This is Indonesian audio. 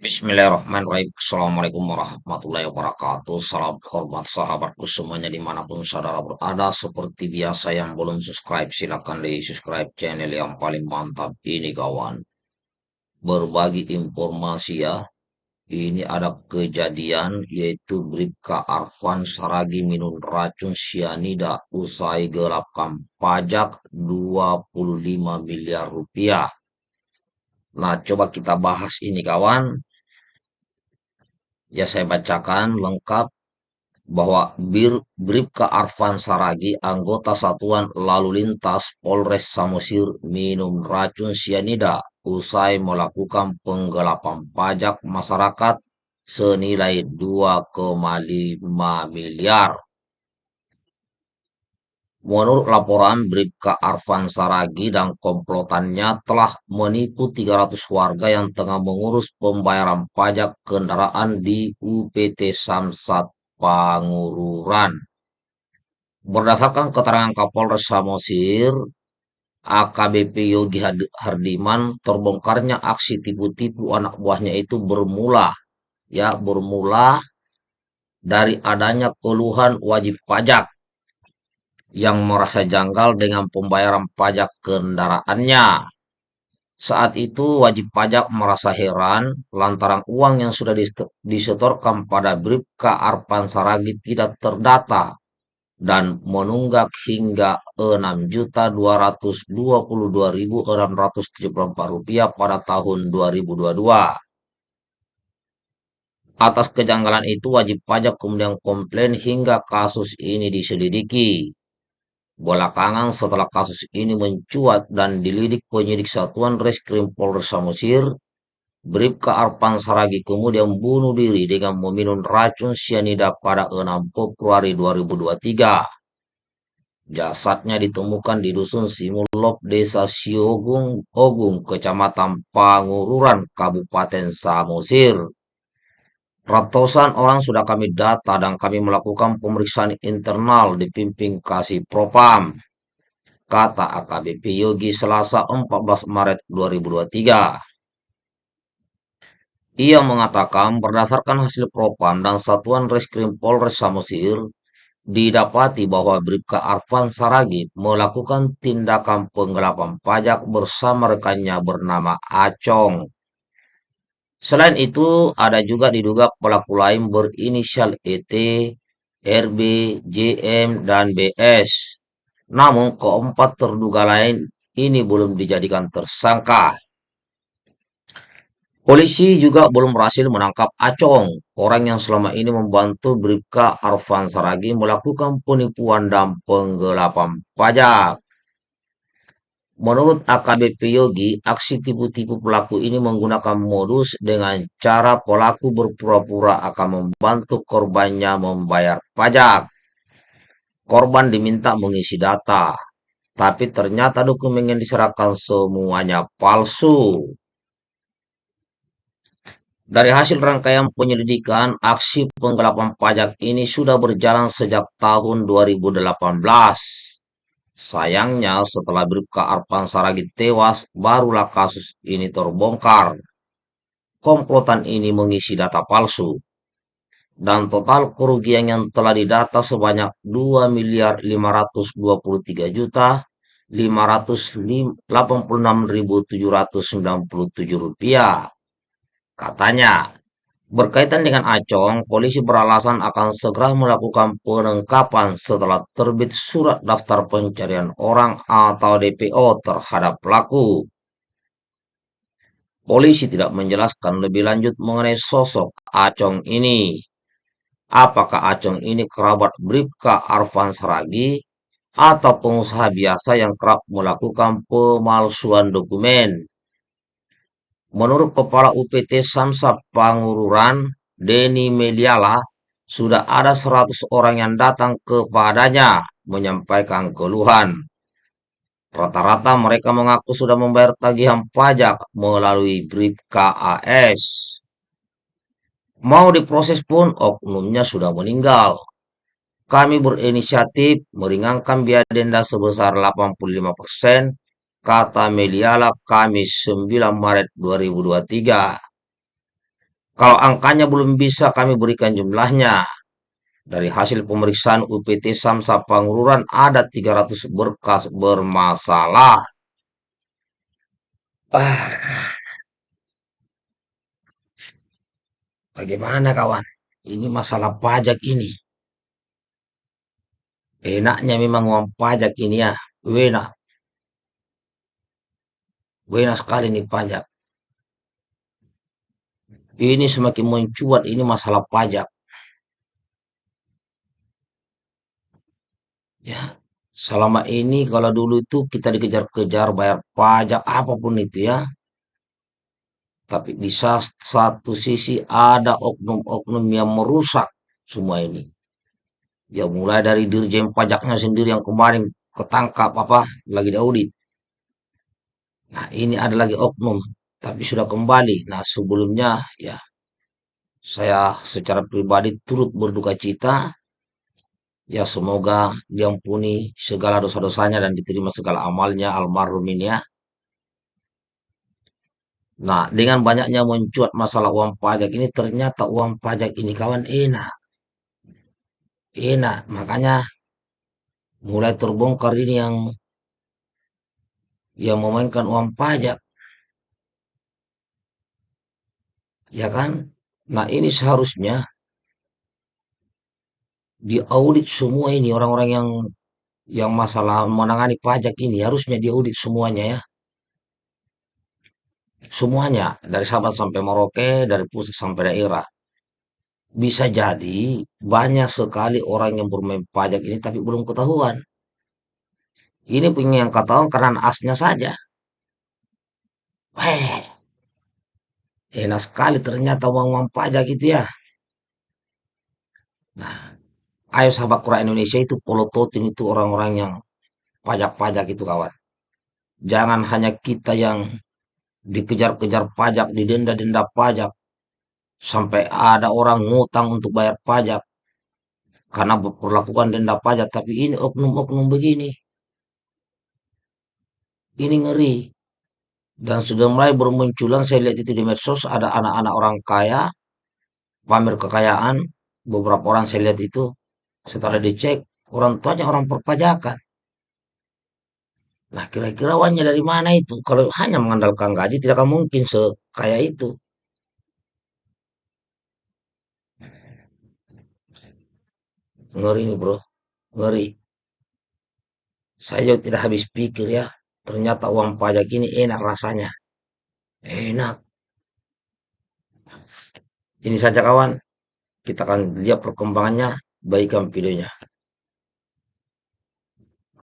Bismillahirrahmanirrahim. Assalamualaikum warahmatullahi wabarakatuh. Salam hormat sahabatku semuanya di mana pun saudara berada. Seperti biasa yang belum subscribe silahkan di subscribe channel yang paling mantap ini kawan. Berbagi informasi ya. Ini ada kejadian yaitu Bribka Arfan Saragi minum racun sianida usai gelapkan pajak 25 miliar rupiah. Nah, coba kita bahas ini kawan. Ya, saya bacakan lengkap bahwa Bir, Bribka Arfan Saragi, anggota Satuan Lalu Lintas Polres Samosir minum racun sianida usai melakukan penggelapan pajak masyarakat senilai 2,5 miliar. Menurut laporan, Bribka Arfan Saragi dan komplotannya telah menipu 300 warga yang tengah mengurus pembayaran pajak kendaraan di UPT Samsat Pangururan. Berdasarkan keterangan Kapolres Samosir, AKBP Yogi Hardiman terbongkarnya aksi tipu-tipu anak buahnya itu bermula ya bermula dari adanya keluhan wajib pajak yang merasa janggal dengan pembayaran pajak kendaraannya. Saat itu wajib pajak merasa heran lantaran uang yang sudah disetorkan pada Bribka Arpan Saragi tidak terdata dan menunggak hingga Rp6.222.674 pada tahun 2022. Atas kejanggalan itu wajib pajak kemudian komplain hingga kasus ini diselidiki. Belakangan setelah kasus ini mencuat dan dilidik penyidik Satuan Reskrim Polres Samosir, Bribka Arpan Saragi kemudian bunuh diri dengan meminum racun sianida pada 6 Februari 2023. Jasadnya ditemukan di Dusun Simulop, Desa Siogung, Ogung, Kecamatan Pangururan, Kabupaten Samosir. Ratusan orang sudah kami data dan kami melakukan pemeriksaan internal dipimpin Kasih Propam, kata AKBP Yogi Selasa 14 Maret 2023. Ia mengatakan berdasarkan hasil Propam dan Satuan Reskrim Polres Samosir, didapati bahwa Bribka Arfan Saragi melakukan tindakan penggelapan pajak bersama rekannya bernama Acong Selain itu, ada juga diduga pelaku lain berinisial ET, RB, JM, dan BS. Namun, keempat terduga lain ini belum dijadikan tersangka. Polisi juga belum berhasil menangkap Acong, orang yang selama ini membantu Bribka Arfan Saragi melakukan penipuan dan penggelapan pajak. Menurut AKBP Yogi, aksi tipu-tipu pelaku ini menggunakan modus dengan cara pelaku berpura-pura akan membantu korbannya membayar pajak. Korban diminta mengisi data, tapi ternyata dokumen yang diserahkan semuanya palsu. Dari hasil rangkaian penyelidikan, aksi penggelapan pajak ini sudah berjalan sejak tahun 2018. Sayangnya setelah Bribka Arpan Saragi tewas, barulah kasus ini terbongkar. Komplotan ini mengisi data palsu. Dan total kerugian yang telah didata sebanyak 2 miliar 523 juta 586.797 rupiah. Katanya, Berkaitan dengan Acong, polisi beralasan akan segera melakukan penangkapan setelah terbit surat daftar pencarian orang atau DPO terhadap pelaku. Polisi tidak menjelaskan lebih lanjut mengenai sosok Acong ini. Apakah Acong ini kerabat Bribka Arfan Saragi atau pengusaha biasa yang kerap melakukan pemalsuan dokumen? Menurut Kepala UPT Samsat Pangururan, Denny Mediala, sudah ada 100 orang yang datang kepadanya menyampaikan keluhan. Rata-rata mereka mengaku sudah membayar tagihan pajak melalui BRIP KAS. Mau diproses pun oknumnya sudah meninggal. Kami berinisiatif meringankan biaya denda sebesar 85% kata Meliala Kamis 9 Maret 2023. Kalau angkanya belum bisa kami berikan jumlahnya. Dari hasil pemeriksaan UPT Samsa Pangururan ada 300 berkas bermasalah. Ah, bagaimana kawan? Ini masalah pajak ini. Enaknya memang uang pajak ini ya. Wena, wena sekali nih pajak. Ini semakin mencuat ini masalah pajak. Ya, selama ini kalau dulu itu kita dikejar-kejar bayar pajak apa pun itu ya. Tapi di satu sisi ada oknum-oknum yang merusak semua ini. Ya mulai dari dirjen pajaknya sendiri yang kemarin ketangkap apa lagi diaudit. Nah ini ada lagi oknum tapi sudah kembali. Nah sebelumnya ya saya secara pribadi turut berduka cita. Ya semoga diampuni segala dosa-dosanya dan diterima segala amalnya almarhum ini ya. Nah, dengan banyaknya mencuat masalah uang pajak ini, ternyata uang pajak ini kawan enak. Enak, makanya mulai terbongkar ini yang yang memainkan uang pajak. Ya kan? Nah, ini seharusnya diaudit semua ini orang-orang yang yang masalah menangani pajak ini harusnya diaudit semuanya ya. Semuanya dari Sabang sampai Merauke, dari pusat sampai daerah. Bisa jadi banyak sekali orang yang bermain pajak ini tapi belum ketahuan. Ini punya yang ketahuan karena asnya saja. Weh, enak sekali ternyata uang-uang pajak itu ya. Nah, ayo sahabat Quran Indonesia itu polototin itu orang-orang yang pajak-pajak itu kawan. Jangan hanya kita yang dikejar-kejar pajak, didenda-denda pajak. Sampai ada orang ngutang untuk bayar pajak. Karena perlakukan denda pajak. Tapi ini oknum-oknum begini. Ini ngeri. Dan sudah mulai bermunculan, saya lihat itu di medsos, ada anak-anak orang kaya, pamer kekayaan, beberapa orang saya lihat itu, setelah dicek, orang tuanya orang perpajakan. Nah, kira-kira uangnya dari mana itu? Kalau hanya mengandalkan gaji, tidak akan mungkin sekaya itu. Ngeri nih bro, ngeri. Saya juga tidak habis pikir ya. Ternyata uang pajak ini enak rasanya. Enak. Ini saja kawan. Kita akan lihat perkembangannya. Baikkan videonya.